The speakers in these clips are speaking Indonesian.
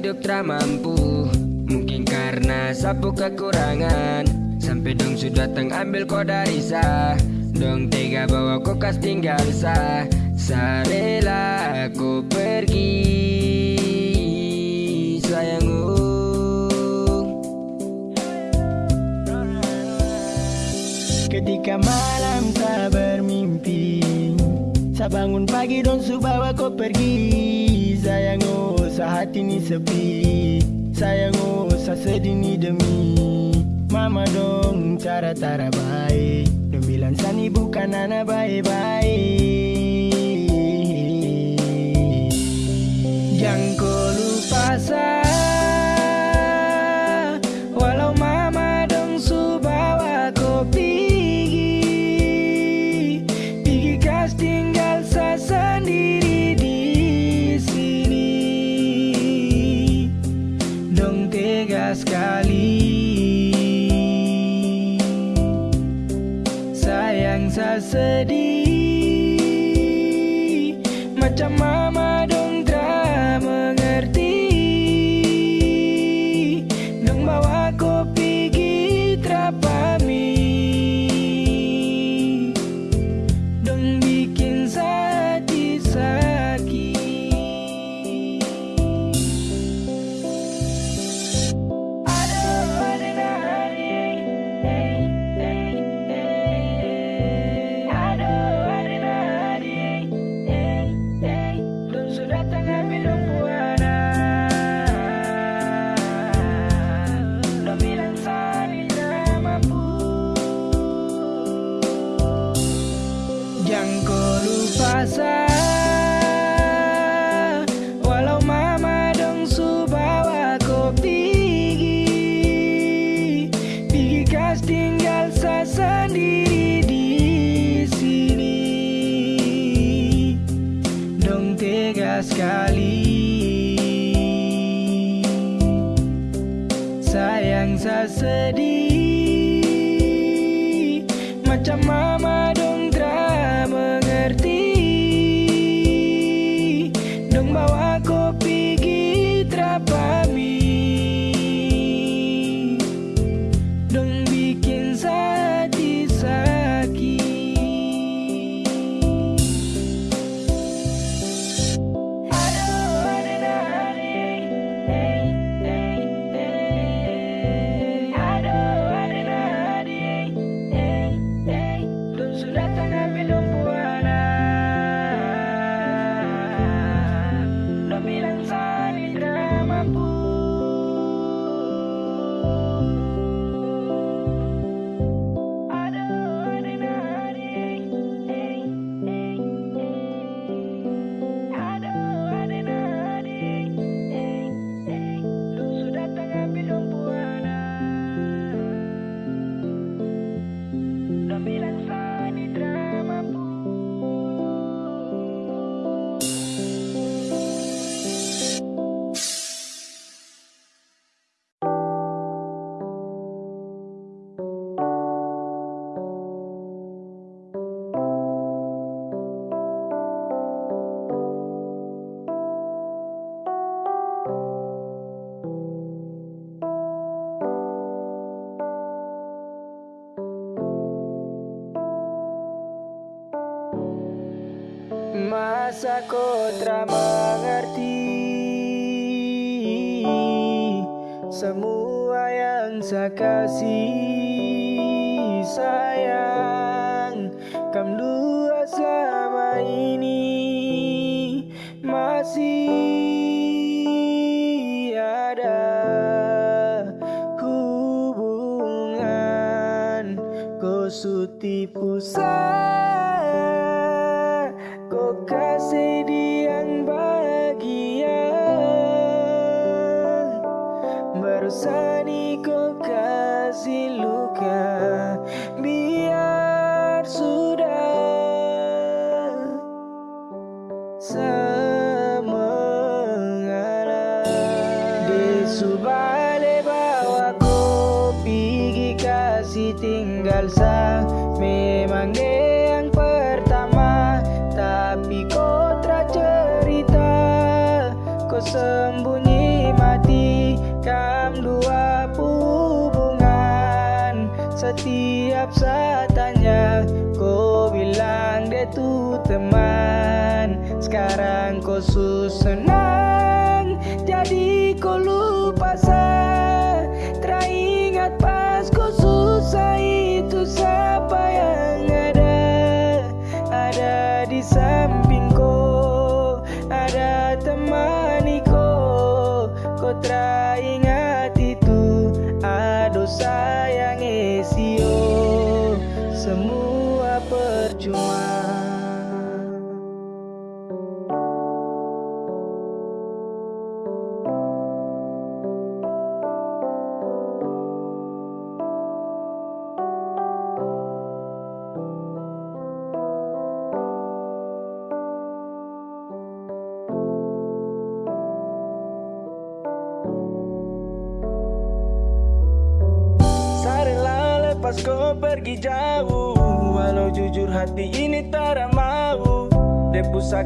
hidup tak mampu. Mungkin karena sapu kekurangan. Sampai dong sudah teng ambil kau dari sah. Dong tega bawa kau kas tinggal sa Sarela aku pergi. Sayangku. Ketika malam tak bermimpi sabangun pagi dong su bawa kau pergi Sayangku saat ini sepi. Sayang oh sedih ni demi. Mama dong cara-cara baik. Dong bilang sani bukan anak baik-baik. Jangan kau lupa saya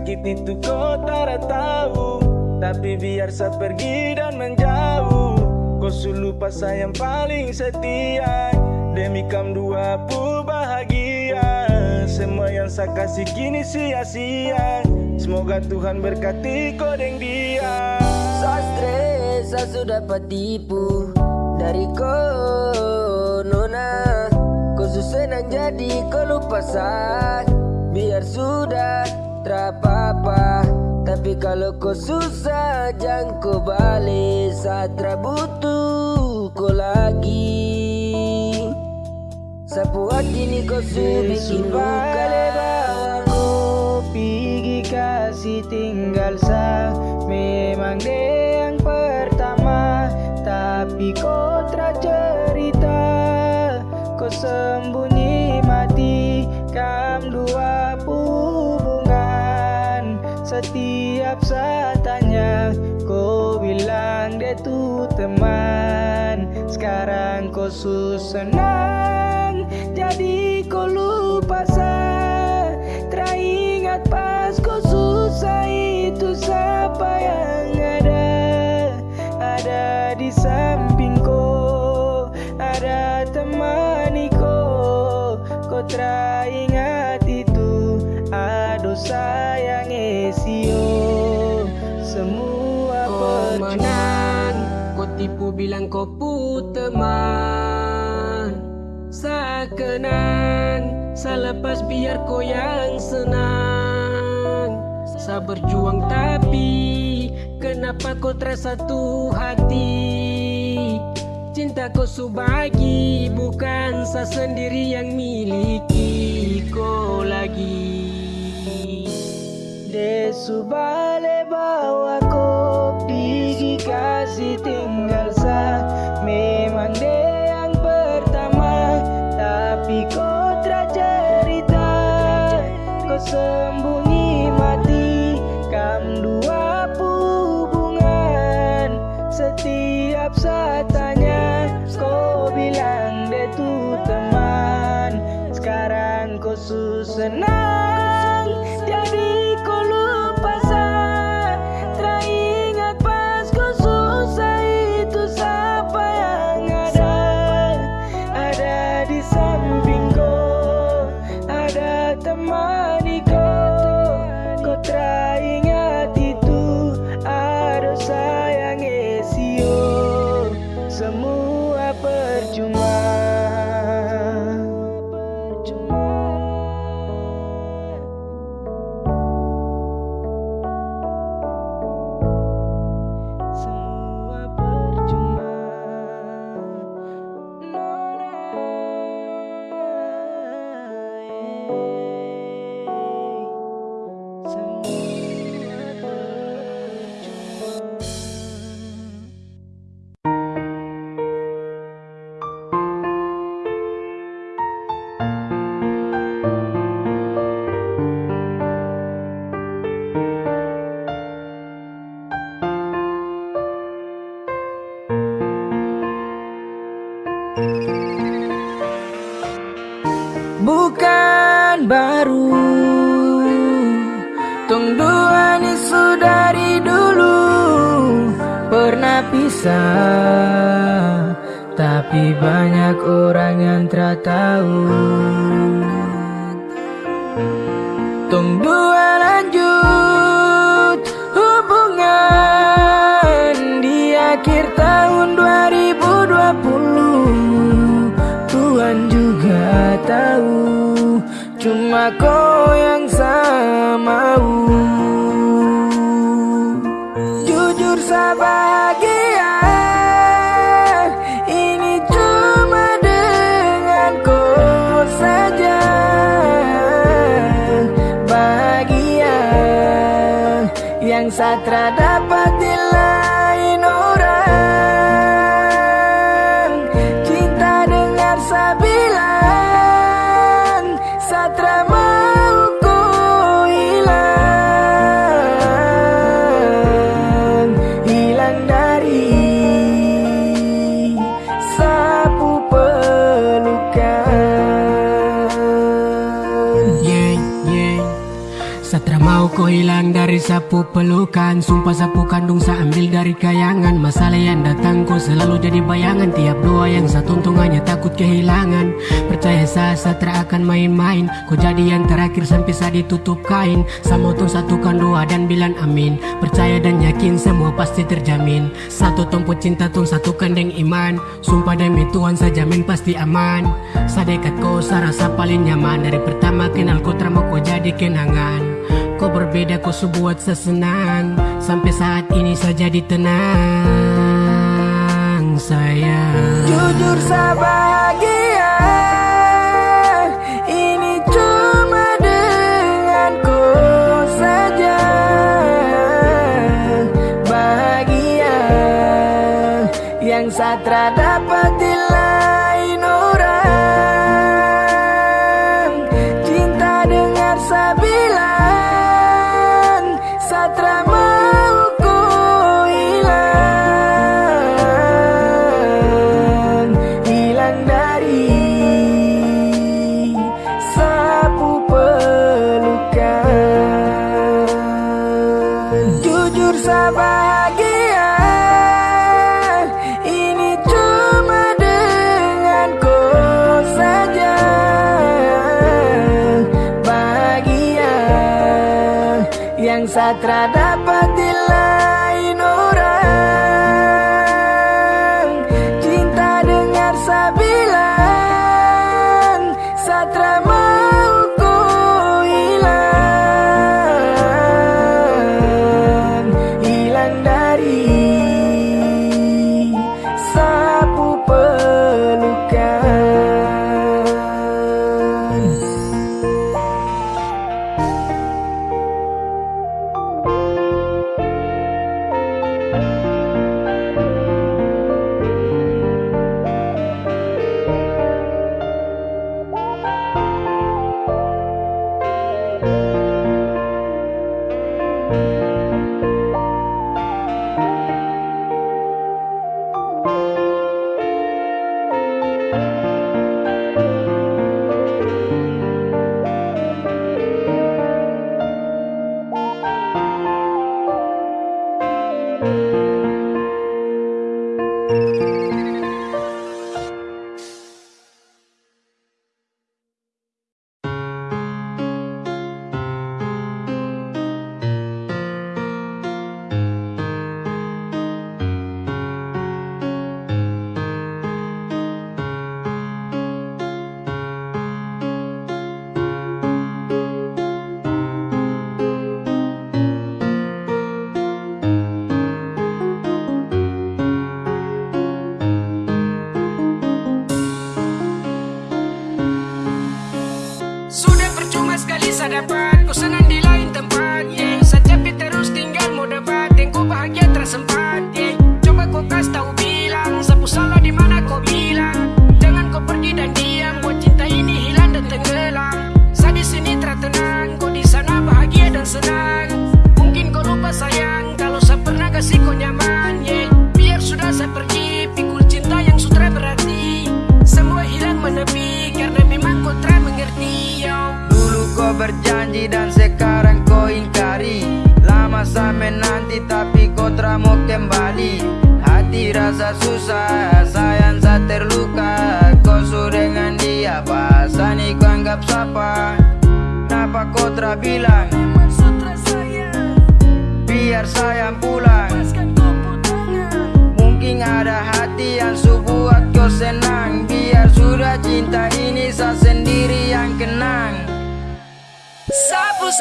sakit itu kau tak tahu. Tapi biar saya pergi dan menjauh. Kau sulu pas sayang paling setia. Demi kam dua pu bahagia. Semua yang saya kasih kini sia-sia. Semoga Tuhan berkati kau deng dia. Saya stres, saya sudah patipu Dari kau nona. Kau senang jadi kau lupa sah. Biar sudah terapa-apa Tapi kalau kau susah jangan kau balik. Saat butuh kau lagi. Sapu hati ni kau su bikin lebar Kau pergi kasih tinggal sa. Memang dia yang pertama Tapi kau tak cerita. Kau sembunyi mati Kam dua Setiap saat tanya Kau bilang dia tu teman. Sekarang kau senang Jadi kau lupa sah. Teringat pas kau susah itu siapa yang ada. Ada di samping kau Ada temani kau. Kau teringat bilang kau pu teman Saya kenang Saya lepas biar kau yang senang. Saya berjuang tapi Kenapa kau terasa satu hati? Cinta kau subagi Bukan saya sendiri yang miliki kau lagi. Desu bale bawa ko Pergi Kau kisah Tapi banyak orang yang tak tahu sapu pelukan Sumpah sapu kandung saya ambil dari kayangan. Masalah yang datang kau selalu jadi bayangan Tiap doa yang saya tuntung hanya takut kehilangan. Percaya saya Satra akan main-main Kau jadi yang terakhir sampai saya ditutup kain. Sama tong satukan doa dan bilang amin Percaya dan yakin semua pasti terjamin. Satu tumpu cinta tong satukan dengan iman. Sumpah demi Tuhan saya jamin pasti aman. Saya dekat kau saya rasa paling nyaman Dari pertama kenal kau terima kau jadi kenangan Kau berbeda kau sebuat sesenang. Sampai saat ini saya jadi tenang sayang. Jujur sabagia Ini cuma dengan kau saja. Bahagia Yang satra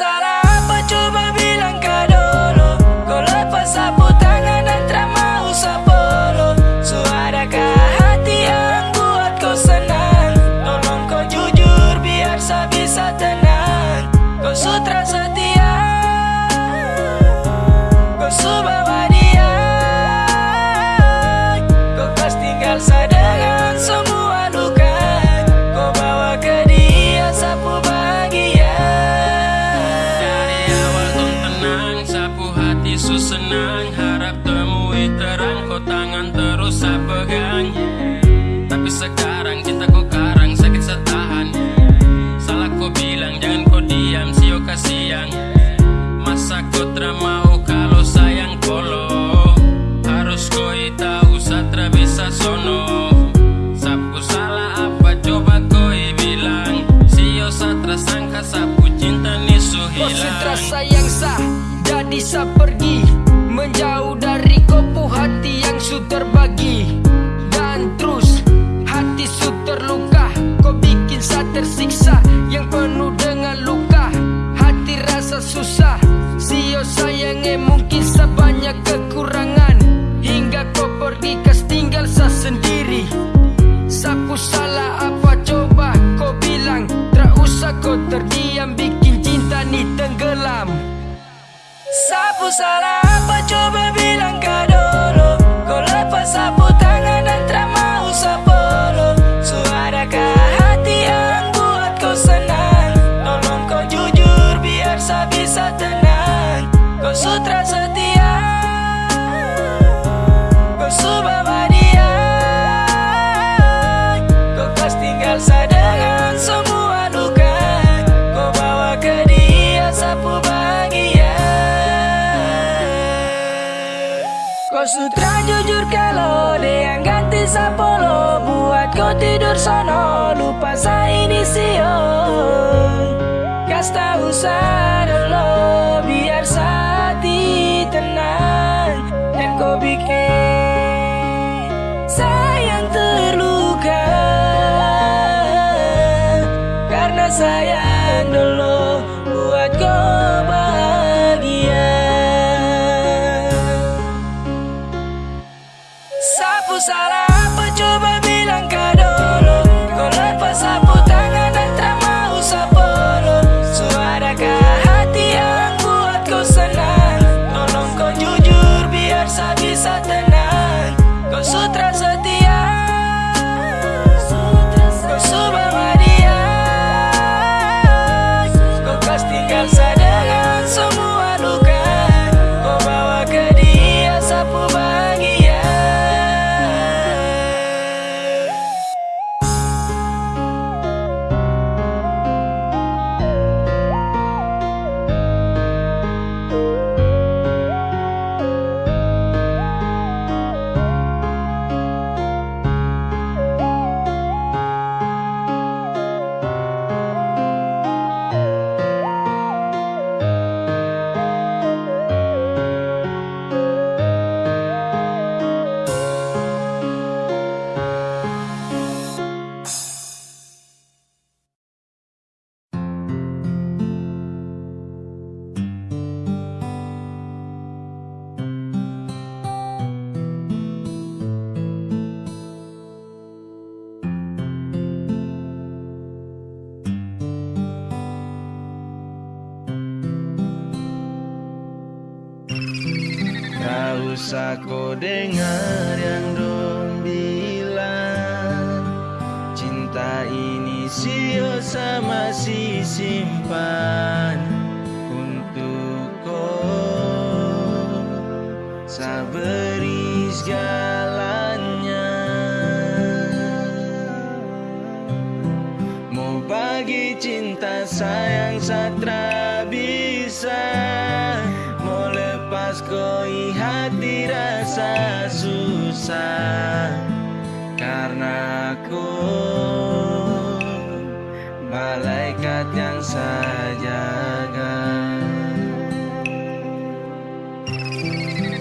out. bisa pergi. basta usar. Terus dengar yang dong bilang Cinta ini sio sama si simpan untuk kau. Saberi segalanya. Mau bagi cinta sayang satu hati rasa susah Karena aku. Malaikat yang saya jaga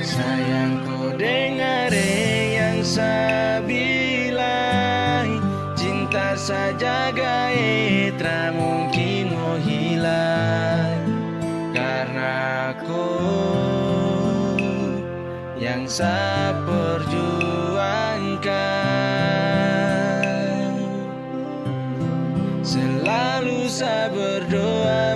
Sayang kau dengar yang saya bilang Cinta saja gaya saya perjuangkan. Selalu saya berdoa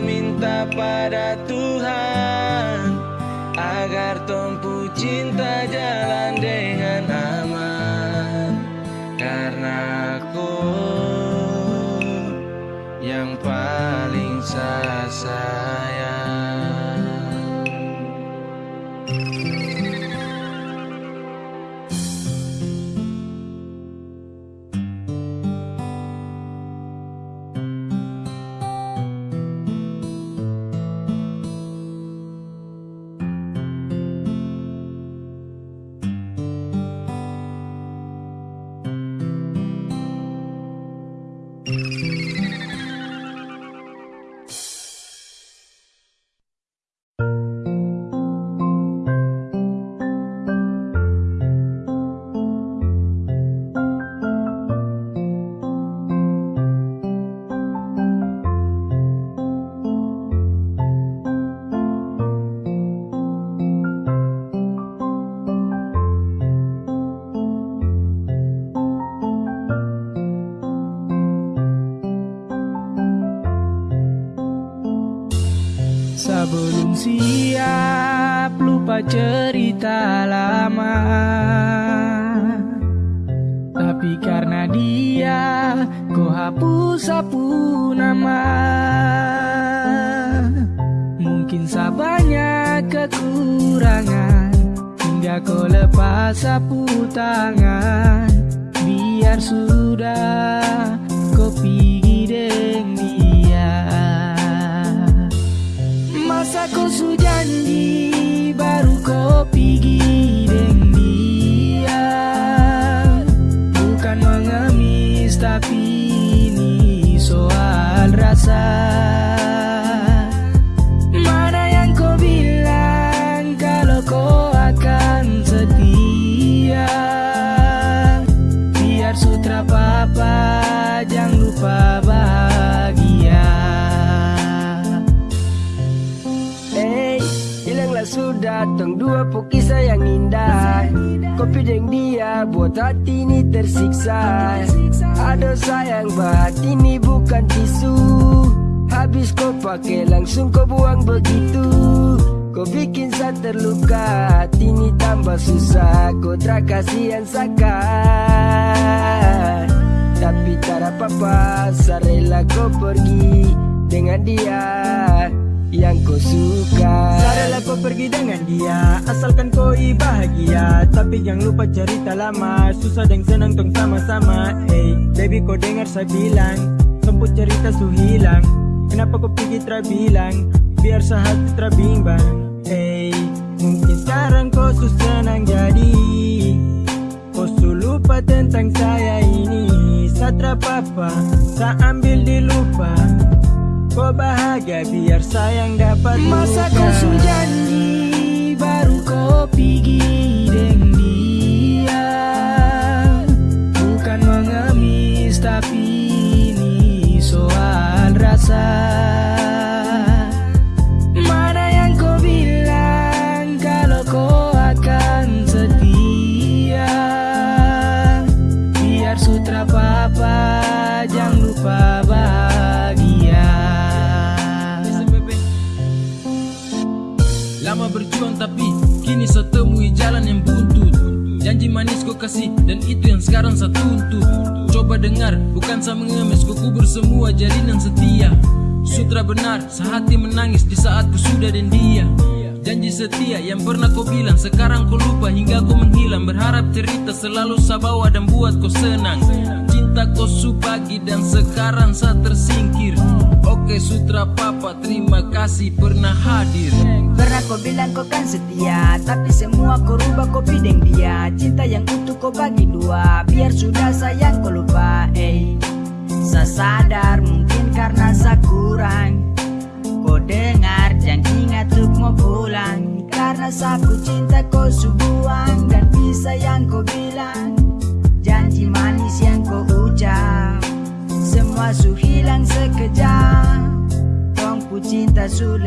yang kau suka. Sadarlah kau pergi dengan dia Asalkan kau bahagia. Tapi jangan lupa cerita lama Susah dan senang tong sama-sama. Hey, baby kau dengar saya bilang Semput cerita su hilang. Kenapa kau pergi terbilang Biar sehati terbimbang Hey, mungkin sekarang kau su senang jadi. Kau su lupa tentang saya ini. Satra papa, saya ambil di lupa Kau bahagia biar sayang dapat Masa kau su janji baru kau pergi dengan dia. Bukan mengemis tapi ini soal rasa Janji manis kau kasih. Dan itu yang sekarang saya tuntut. Coba dengar bukan saya mengemis. Kau kubur semua jalinan setia. Sutra benar sehati menangis di saat ku sudah dan dia. Janji setia yang pernah kau bilang Sekarang kau lupa hingga kau menghilang. Berharap cerita selalu saya bawa dan buat kau senang Kau subagi dan sekarang saya tersingkir. Oke sutra papa terima kasih pernah hadir. Pernah kau bilang kau kan setia Tapi semua kau rubah kau pideng dia. Cinta yang utuh kau bagi dua Biar sudah sayang kau lupa eh. Saya sadar mungkin karena saya kurang. Kau dengar jangan ingat untuk mau pulang. Karena sapu cinta kau subuang Dan bisa yang kau bilang. Janji ucap Semua su hilang sekejap. Tongku cinta su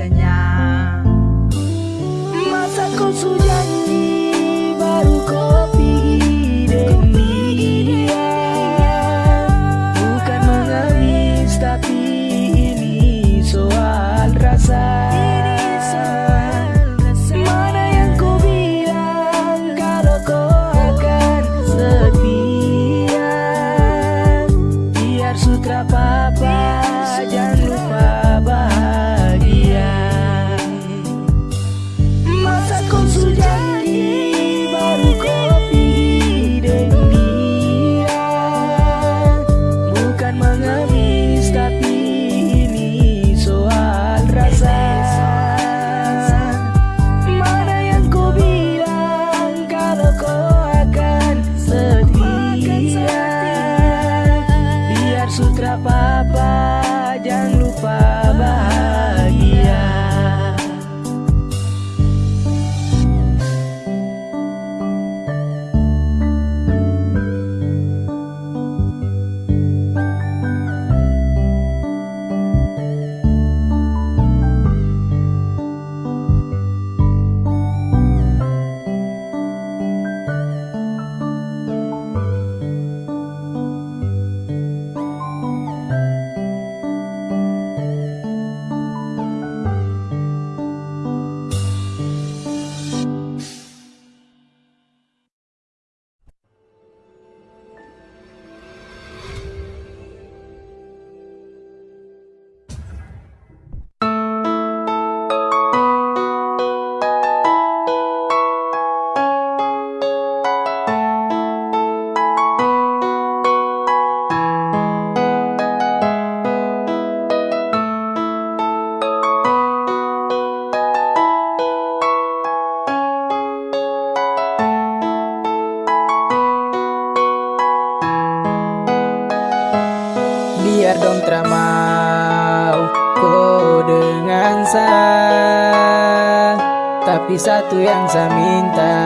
Dong teramau Kau dengan saya Tapi satu yang saya minta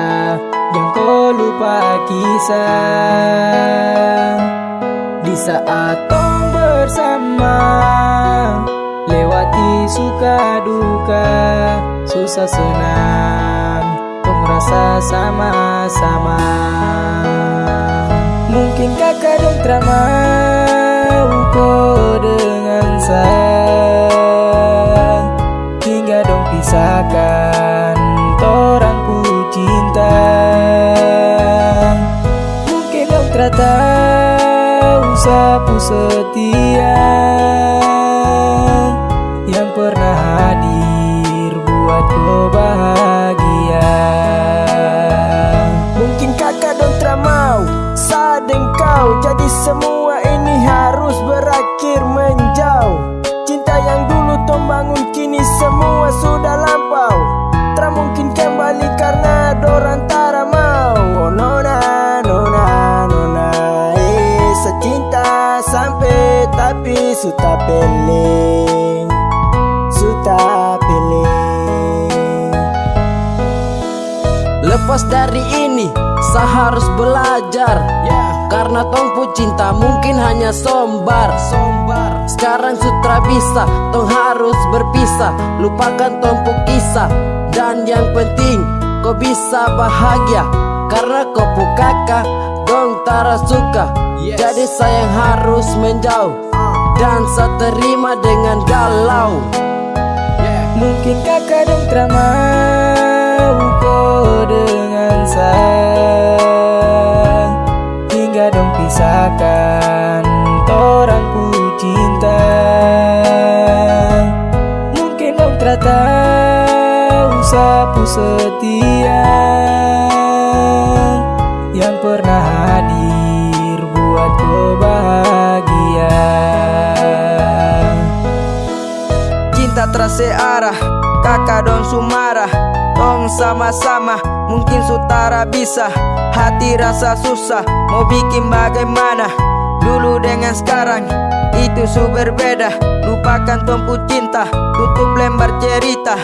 Jangan kau lupa kisah. Di saat tong bersama Lewati suka duka Susah senang Tong rasa sama-sama. Mungkin kakak dong teramau kau dengan saya Hingga dong pisahkan Torang ku cinta. Mungkin dong tahu sapu setia sudah peling Sudah peling Lepas dari ini, saya harus belajar. Karena tongpu cinta mungkin hanya sombar. Sekarang sutra bisa, tong harus berpisah. Lupakan tongpu kisah Dan yang penting, kau bisa bahagia. Karena kau kakak, dong tara suka. Jadi sayang harus menjauh Dan saya terima dengan galau. Mungkin kakak dong teramau kau dengan saya Hingga dong pisahkan Torang ku cinta. Mungkin dong tahu sapu setia kotra searah Kakak dong sumarah. Tong sama-sama Mungkin sutara bisa. Hati rasa susah Mau bikin bagaimana? Dulu dengan sekarang Itu su berbeda. Lupakan tumpu cinta Tutup lembar cerita.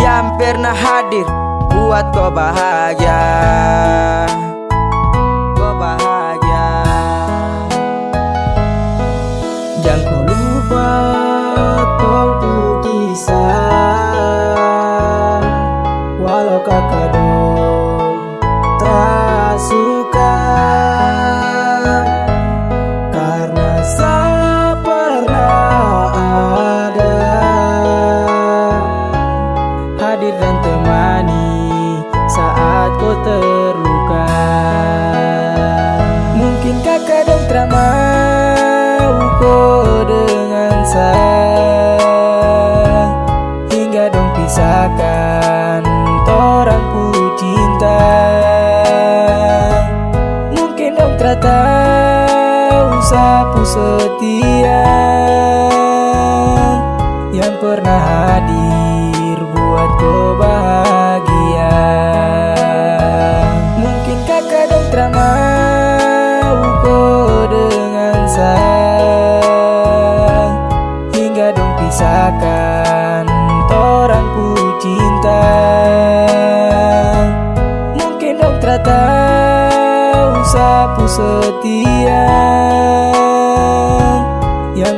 Yang pernah hadir Buat kau bahagia Yang pernah hadir buat kau bahagia Mungkin kakak dong tak mau kau dengan saya Hingga dong pisahkan orang ku cinta. Mungkin dong tahu sapu setia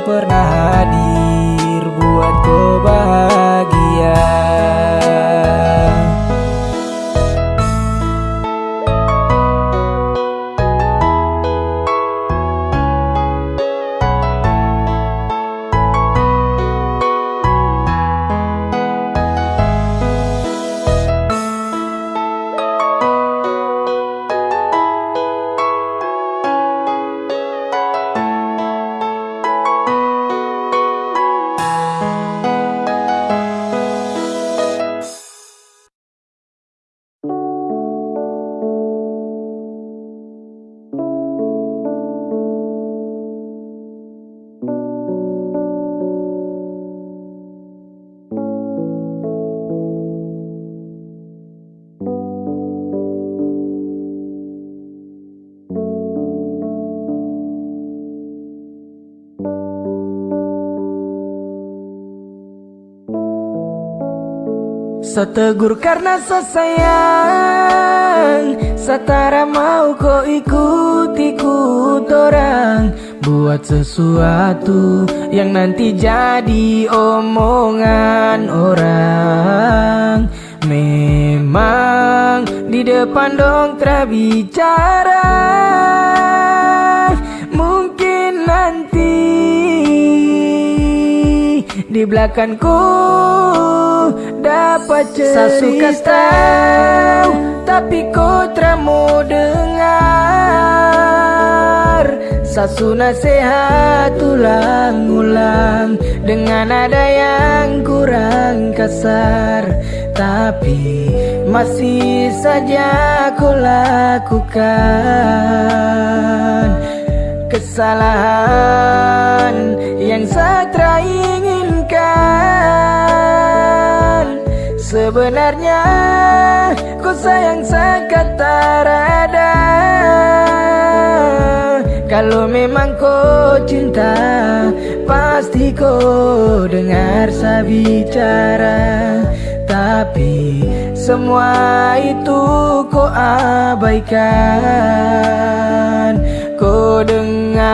pernah hadir Setegur karena sesayang Setara mau kau ikut-ikut orang Buat sesuatu yang nanti jadi omongan orang. Memang di depan dong terbicara. Mungkin nanti di belakangku dapat cerita. Tahu Tapi tak mau dengar. Sasu nasihat ulang-ulang Dengan nada yang kurang kasar. Tapi masih saja kau lakukan Kesalahan yang saya inginkan Sebenarnya ku sayang sangat tarada Kalau memang kau cinta Pasti kau dengar saya bicara Tapi semua itu kau abaikan. Kau dengar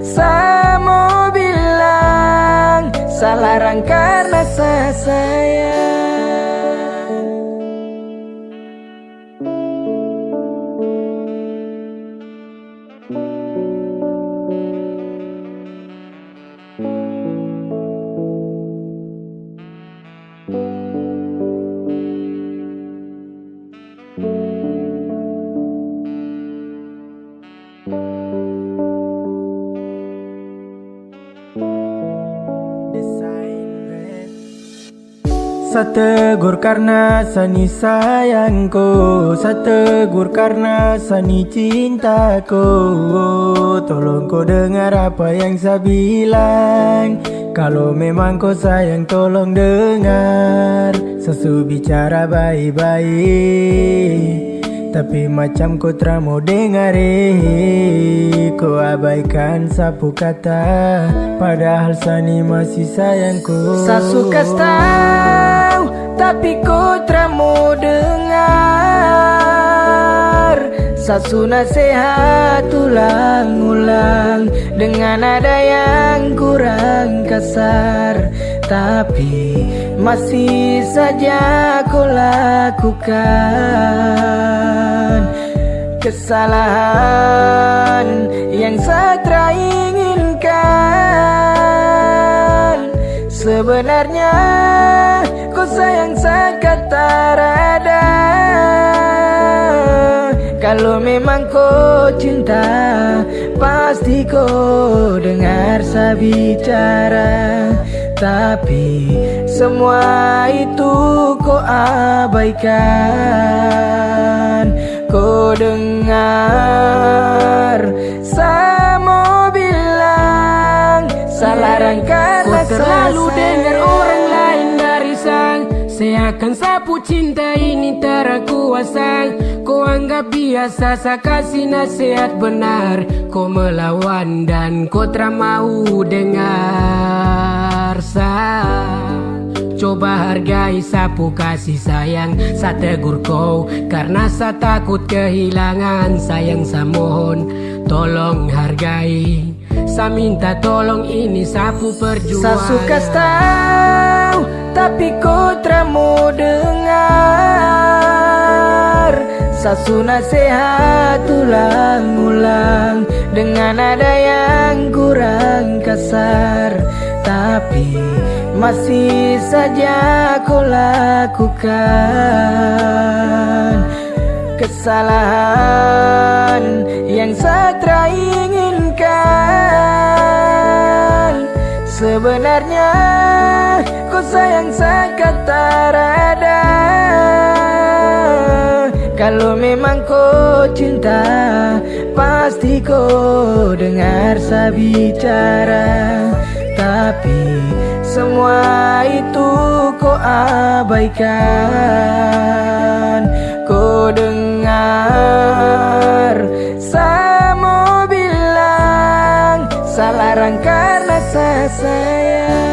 Saya Salah rang karena saya. sayang Sategur karena sani sayangku Sategur karena sani cintaku. Tolong kau dengar apa yang saya bilang. Kalau memang kau sayang tolong dengar. Sesu bicara baik-baik tapi macam kau mau dengar eh Kau abaikan sapu kata. Padahal Sani masih sayangku. Sasu tahu Tapi kau mau dengar Sasu nasihat ulang-ulang Dengan ada yang kurang kasar. Tapi masih saja kau lakukan Kesalahan yang Satra inginkan. Sebenarnya kau sayang sangat tarada Kalau memang kau cinta Pasti kau dengar saya bicara tapi semua itu kau abaikan. Kau dengar Sama bilang Salah rangka Kau terlalu dengar orang lain dari sang Seakan sapu cinta ini terkuasa Kau anggap biasa saya kasih nasihat benar. Kau melawan dan kau tak mau dengar rasa Coba hargai sapu kasih sayang Sa tegur kau. Karena sa takut kehilangan Sayang sa mohon Tolong hargai. Sa minta tolong ini sapu perjuangan. Sa suka tahu Tapi kau mau dengar. Sasu nasihat ulang-ulang. Dengan ada yang kurang kasar. Tapi masih saja kau lakukan Kesalahan yang Satra inginkan. Sebenarnya kau sayang sangat tarada Kalau memang kau cinta Pasti kau dengar saya bicara semua itu kau abaikan. Kau dengar Sama bilang Salah karena saya. sayang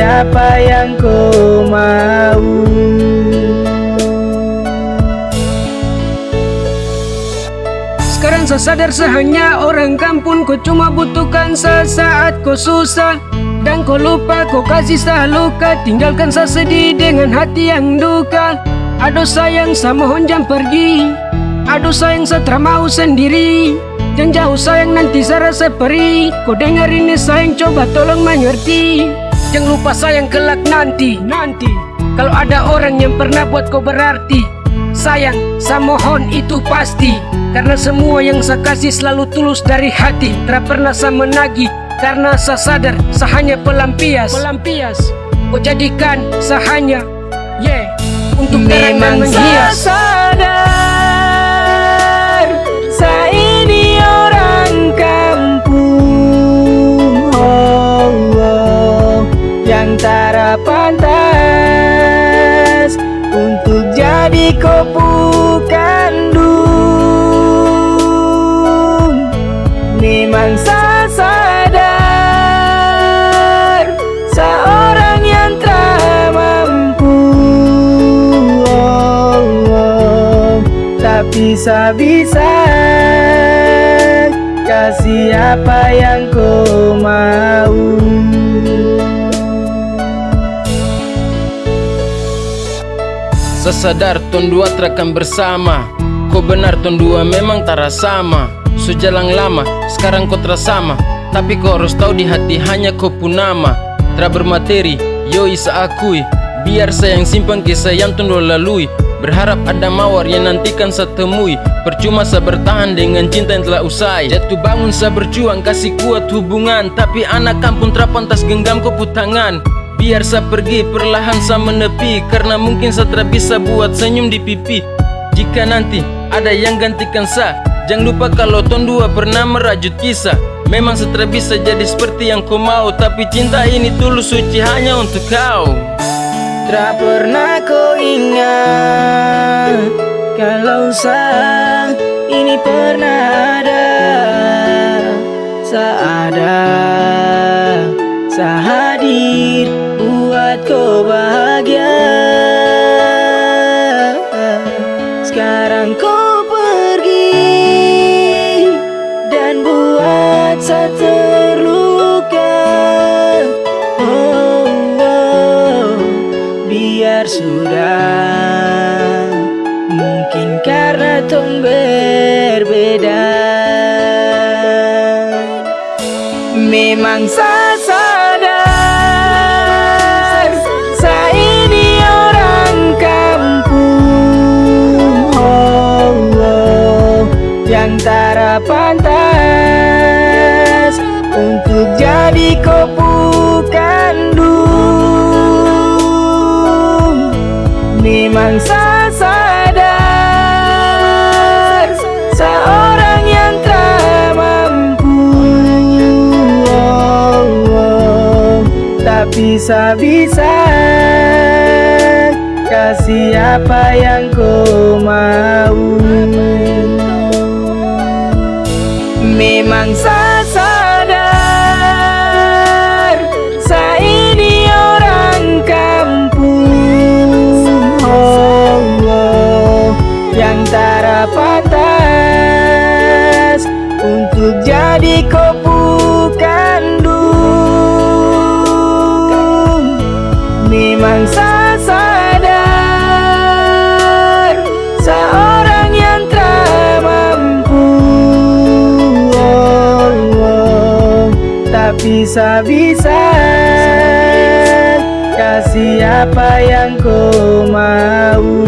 apa yang kau mau? Sekarang saya sadar saya hanya orang kampung Kau cuma butuhkan saya saat kau susah. Dan kau lupa kau kasih saya luka Tinggalkan saya sedih dengan hati yang duka. Aduh sayang saya mohon jangan pergi. Aduh sayang saya mau sendiri. Jangan jauh sayang nanti saya rasa perih. Kau dengar ini sayang coba tolong mengerti Jangan lupa sayang kelak nanti Nanti. Kalau ada orang yang pernah buat kau berarti Sayang, saya mohon itu pasti. Karena semua yang saya kasih selalu tulus dari hati. Tak pernah saya menagih Karena saya sadar saya hanya pelampias. Pelampias. Kau jadikan saya hanya Yeah Untuk Memang saya menghias sadar jadi kopu kandung Memang saya sadar Seorang yang tak mampu. Oh, oh, Tapi saya bisa Kasih apa yang kau mau Sesadar ton dua terakan bersama. Kau benar ton dua memang tara sama Sejalan lama, sekarang kau terasama Tapi kau harus tahu di hati hanya kau pun nama Tra bermateri, yo isa akui Biar saya yang simpan kisah yang ton lalui. Berharap ada mawar yang nantikan saya temui. Percuma saya bertahan dengan cinta yang telah usai. Jatuh bangun saya berjuang kasih kuat hubungan. Tapi anak kampung terpantas genggam kau tangan Biar saya pergi perlahan saya menepi Karena mungkin saya bisa buat senyum di pipi. Jika nanti ada yang gantikan saya Jangan lupa kalau ton dua pernah merajut kisah Memang saya bisa jadi seperti yang kau mau Tapi cinta ini tulus suci hanya untuk kau. Tak pernah kau ingat Kalau saya ini pernah ada Saya ada Saya bisa-bisa. Kasih apa yang kau mau. Memang saya sadar Saya ini orang kampung. Oh, oh, Yang tak pantas Untuk jadi kopi Tapi saya bisa Kasih apa yang kau mau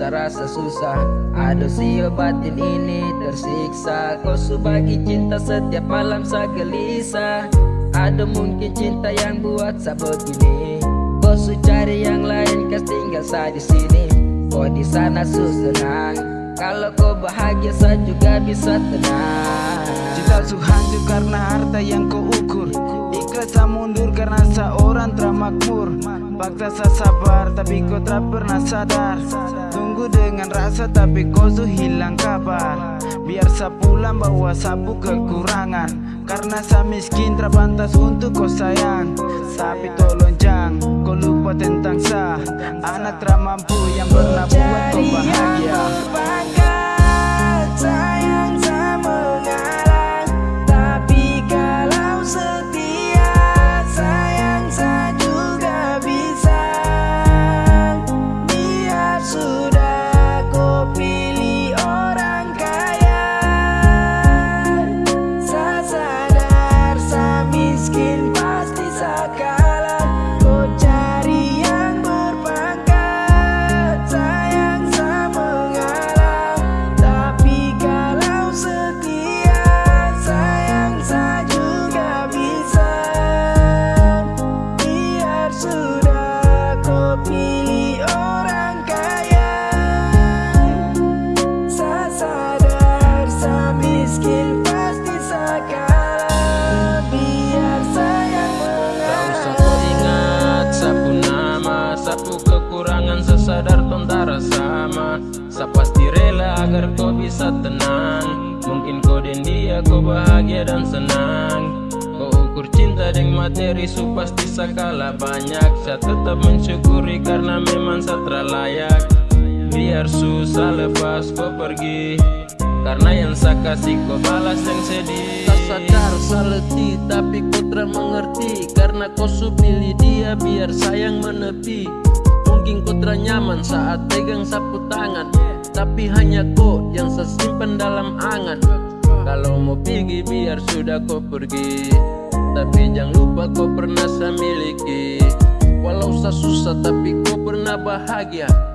rasa susah. Aduh sio batin ini tersiksa. Kau subagi cinta setiap malam saya gelisah Ada mungkin cinta yang buat saya begini Kau su cari yang lain kas tinggal saya di sini. Kau di sana su senang. Kalau kau bahagia saya juga bisa tenang. Cinta su hancur karena harta yang kau ukur. Ikhlas mundur karena seorang termakmur Paksa sa sabar tapi kau tak pernah sadar Dengan rasa tapi kau su hilang kabar Biar sa pulang bawa sapu kekurangan. Karena sa miskin terbantas untuk kau sayang. Tapi tolong jangan kau lupa tentang sa. Anak termampu yang pernah buat kau bahagia bahagia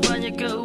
when you go